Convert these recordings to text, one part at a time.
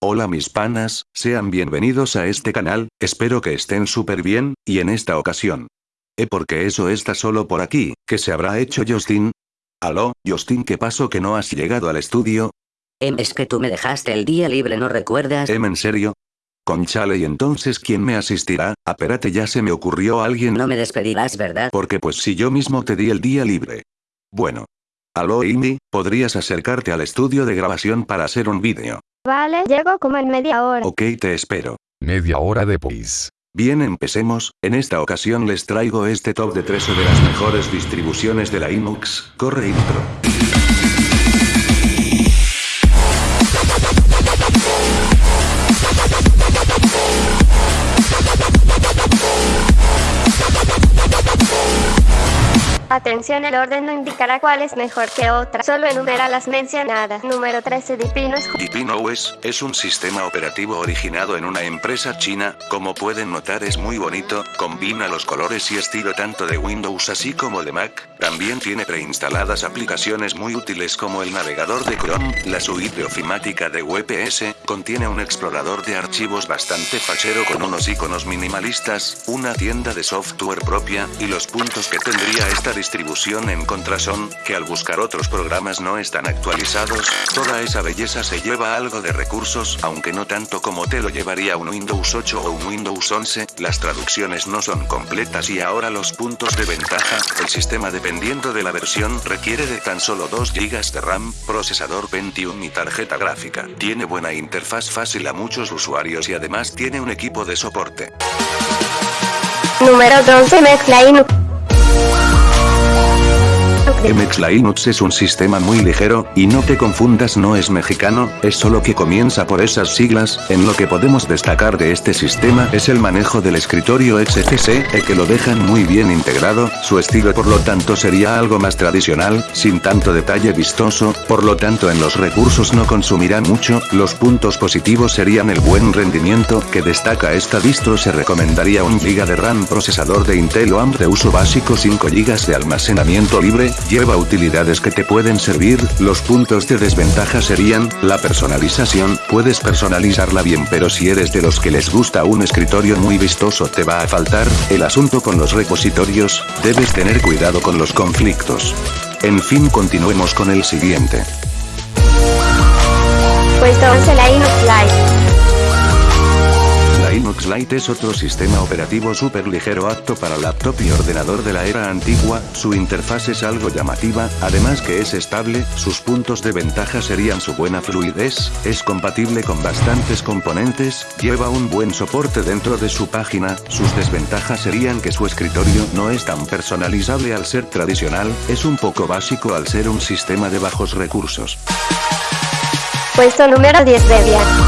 Hola mis panas, sean bienvenidos a este canal, espero que estén súper bien, y en esta ocasión. ¿Eh porque eso está solo por aquí, ¿qué se habrá hecho Justin? Aló, Justin ¿qué pasó que no has llegado al estudio? Em, es que tú me dejaste el día libre, ¿no recuerdas? Em en serio? Conchale y entonces ¿quién me asistirá? Apérate ya se me ocurrió alguien. No me despedirás, ¿verdad? Porque pues si yo mismo te di el día libre. Bueno. Aló Indy, ¿podrías acercarte al estudio de grabación para hacer un vídeo? Vale, llego como en media hora. Ok te espero. Media hora después. Bien empecemos, en esta ocasión les traigo este top de 3 de las mejores distribuciones de la Linux, corre intro. Atención, el orden no indicará cuál es mejor que otra, solo enumera las mencionadas. Número 13 Dipino Deepin OS es un sistema operativo originado en una empresa china, como pueden notar es muy bonito, combina los colores y estilo tanto de Windows así como de Mac, también tiene preinstaladas aplicaciones muy útiles como el navegador de Chrome, la suite ofimática de WPS, contiene un explorador de archivos bastante fachero con unos iconos minimalistas, una tienda de software propia, y los puntos que tendría esta distribución en contra son, que al buscar otros programas no están actualizados, toda esa belleza se lleva algo de recursos, aunque no tanto como te lo llevaría un Windows 8 o un Windows 11, las traducciones no son completas y ahora los puntos de ventaja, el sistema dependiendo de la versión requiere de tan solo 2 GB de RAM, procesador 21 y tarjeta gráfica, tiene buena interfaz fácil a muchos usuarios y además tiene un equipo de soporte. Número 12 Mezcla Linux. MX Linux es un sistema muy ligero, y no te confundas no es mexicano, es solo que comienza por esas siglas, en lo que podemos destacar de este sistema es el manejo del escritorio XFC, el que lo dejan muy bien integrado, su estilo por lo tanto sería algo más tradicional, sin tanto detalle vistoso, por lo tanto en los recursos no consumirá mucho, los puntos positivos serían el buen rendimiento que destaca esta distro se recomendaría un GB de RAM procesador de Intel o AMD de uso básico 5 GB de almacenamiento libre, lleva utilidades que te pueden servir, los puntos de desventaja serían, la personalización, puedes personalizarla bien pero si eres de los que les gusta un escritorio muy vistoso te va a faltar, el asunto con los repositorios, debes tener cuidado con los conflictos. En fin continuemos con el siguiente. Puesto 11 Linux Lite. Lite es otro sistema operativo súper ligero apto para laptop y ordenador de la era antigua, su interfaz es algo llamativa, además que es estable, sus puntos de ventaja serían su buena fluidez, es compatible con bastantes componentes, lleva un buen soporte dentro de su página, sus desventajas serían que su escritorio no es tan personalizable al ser tradicional, es un poco básico al ser un sistema de bajos recursos. Puesto número 10 Debian. Debian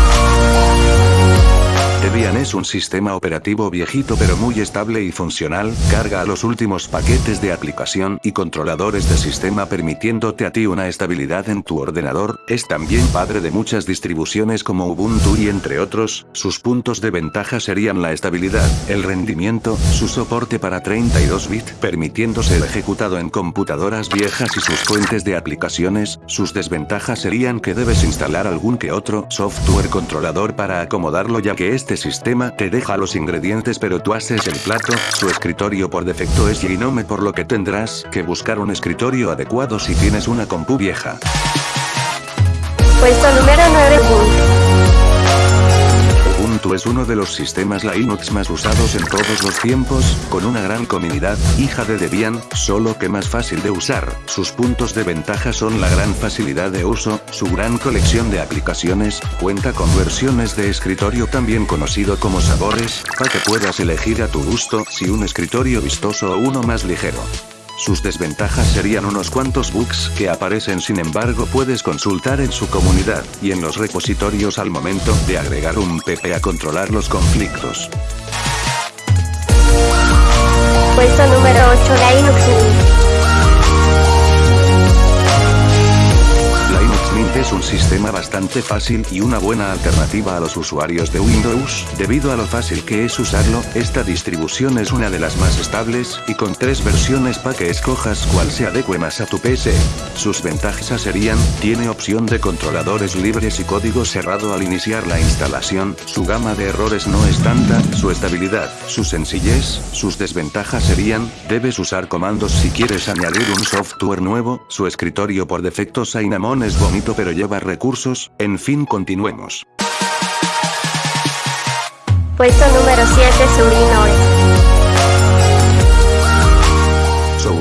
es un sistema operativo viejito pero muy estable y funcional, carga a los últimos paquetes de aplicación y controladores de sistema permitiéndote a ti una estabilidad en tu ordenador, es también padre de muchas distribuciones como Ubuntu y entre otros, sus puntos de ventaja serían la estabilidad, el rendimiento, su soporte para 32 bits permitiendo ser ejecutado en computadoras viejas y sus fuentes de aplicaciones, sus desventajas serían que debes instalar algún que otro software controlador para acomodarlo ya que este sistema te deja los ingredientes pero tú haces el plato, su escritorio por defecto es Gnome por lo que tendrás que buscar un escritorio adecuado si tienes una compu vieja. Puesto número 9 Ubuntu. Ubuntu es uno de los sistemas Linux más usados en todos los tiempos, con una gran comunidad, hija de Debian, solo que más fácil de usar. Sus puntos de ventaja son la gran facilidad de uso, su gran colección de aplicaciones, cuenta con versiones de escritorio también conocido como sabores, para que puedas elegir a tu gusto si un escritorio vistoso o uno más ligero. Sus desventajas serían unos cuantos bugs que aparecen sin embargo puedes consultar en su comunidad, y en los repositorios al momento de agregar un PP a controlar los conflictos. Puesto número 8 Linux Es un sistema bastante fácil y una buena alternativa a los usuarios de Windows, debido a lo fácil que es usarlo, esta distribución es una de las más estables, y con tres versiones para que escojas cuál se adecue más a tu PC. Sus ventajas serían, tiene opción de controladores libres y código cerrado al iniciar la instalación, su gama de errores no es tanta, su estabilidad, su sencillez, sus desventajas serían, debes usar comandos si quieres añadir un software nuevo, su escritorio por defecto Cinnamon es bonito pero lleva recursos, en fin continuemos. Puesto número 7 Surinoe.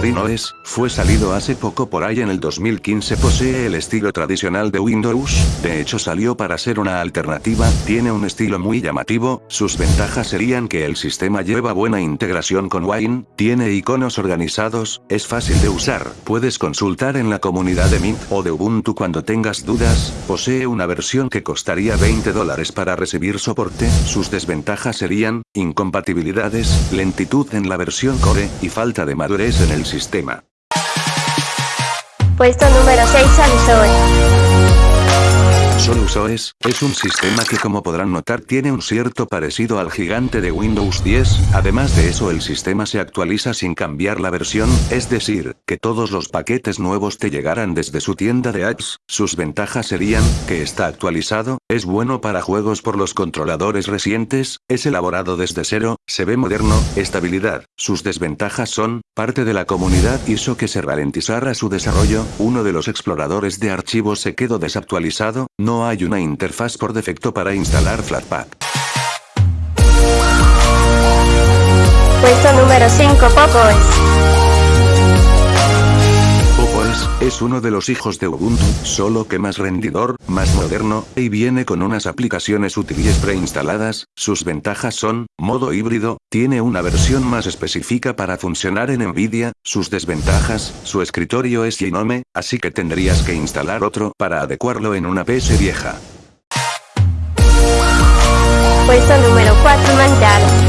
Es, fue salido hace poco por ahí en el 2015 posee el estilo tradicional de Windows, de hecho salió para ser una alternativa, tiene un estilo muy llamativo, sus ventajas serían que el sistema lleva buena integración con Wine, tiene iconos organizados, es fácil de usar, puedes consultar en la comunidad de Mint o de Ubuntu cuando tengas dudas, posee una versión que costaría 20 dólares para recibir soporte, sus desventajas serían, incompatibilidades, lentitud en la versión Core, y falta de madurez en el sistema. Puesto número 6 Solusoe. SoluSOS, es un sistema que como podrán notar tiene un cierto parecido al gigante de Windows 10, además de eso el sistema se actualiza sin cambiar la versión, es decir, que todos los paquetes nuevos te llegarán desde su tienda de apps, sus ventajas serían, que está actualizado, es bueno para juegos por los controladores recientes, es elaborado desde cero, se ve moderno, estabilidad, sus desventajas son, parte de la comunidad hizo que se ralentizara su desarrollo, uno de los exploradores de archivos se quedó desactualizado, no hay una interfaz por defecto para instalar Flatpak. Puesto número 5 Poco es uno de los hijos de Ubuntu, solo que más rendidor, más moderno, y viene con unas aplicaciones útiles preinstaladas, sus ventajas son, modo híbrido, tiene una versión más específica para funcionar en Nvidia, sus desventajas, su escritorio es Genome, así que tendrías que instalar otro para adecuarlo en una PC vieja. Puesto número 4 Manjaro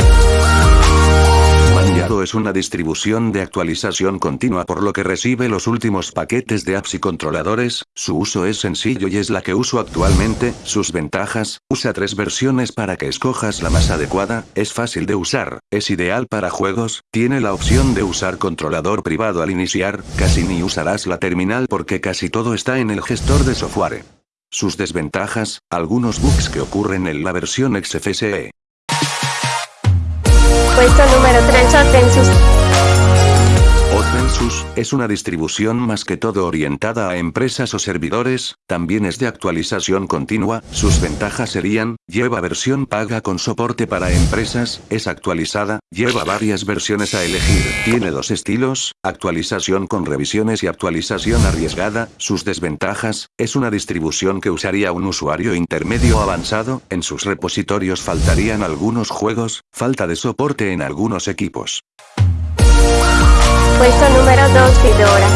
es una distribución de actualización continua por lo que recibe los últimos paquetes de apps y controladores, su uso es sencillo y es la que uso actualmente, sus ventajas, usa tres versiones para que escojas la más adecuada, es fácil de usar, es ideal para juegos, tiene la opción de usar controlador privado al iniciar, casi ni usarás la terminal porque casi todo está en el gestor de software. Sus desventajas, algunos bugs que ocurren en la versión XFCE. Puesto número 3 Otensus. Otensus, es una distribución más que todo orientada a empresas o servidores, también es de actualización continua, sus ventajas serían, lleva versión paga con soporte para empresas, es actualizada, lleva varias versiones a elegir, tiene dos estilos, actualización con revisiones y actualización arriesgada, sus desventajas, es una distribución que usaría un usuario intermedio avanzado, en sus repositorios faltarían algunos juegos, falta de soporte en algunos equipos. Puesto número 2 Fedora.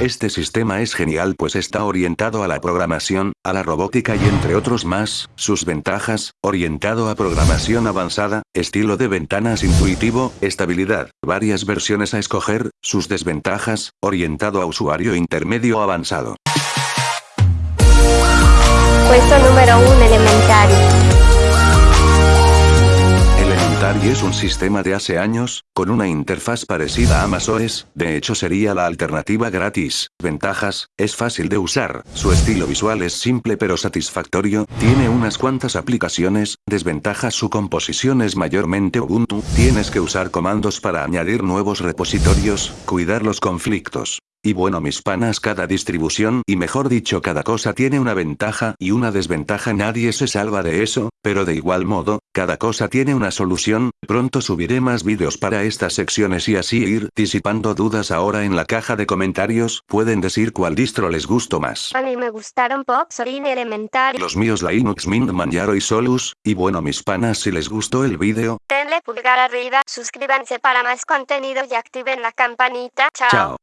Este sistema es genial pues está orientado a la programación, a la robótica y entre otros más, sus ventajas, orientado a programación avanzada, estilo de ventanas intuitivo, estabilidad, varias versiones a escoger, sus desventajas, orientado a usuario intermedio avanzado. Puesto número 1 Elementario es un sistema de hace años, con una interfaz parecida a MaSOS, de hecho sería la alternativa gratis. Ventajas, es fácil de usar, su estilo visual es simple pero satisfactorio, tiene unas cuantas aplicaciones, desventajas su composición es mayormente Ubuntu, tienes que usar comandos para añadir nuevos repositorios, cuidar los conflictos. Y bueno mis panas cada distribución y mejor dicho cada cosa tiene una ventaja y una desventaja nadie se salva de eso, pero de igual modo, cada cosa tiene una solución, pronto subiré más vídeos para estas secciones y así ir disipando dudas ahora en la caja de comentarios, pueden decir cuál distro les gustó más. A mí me gustaron Pop, Sorin Elemental. Los míos Linux Mint Manjaro y Solus, y bueno mis panas si les gustó el vídeo, denle pulgar arriba, suscríbanse para más contenido y activen la campanita. Chao.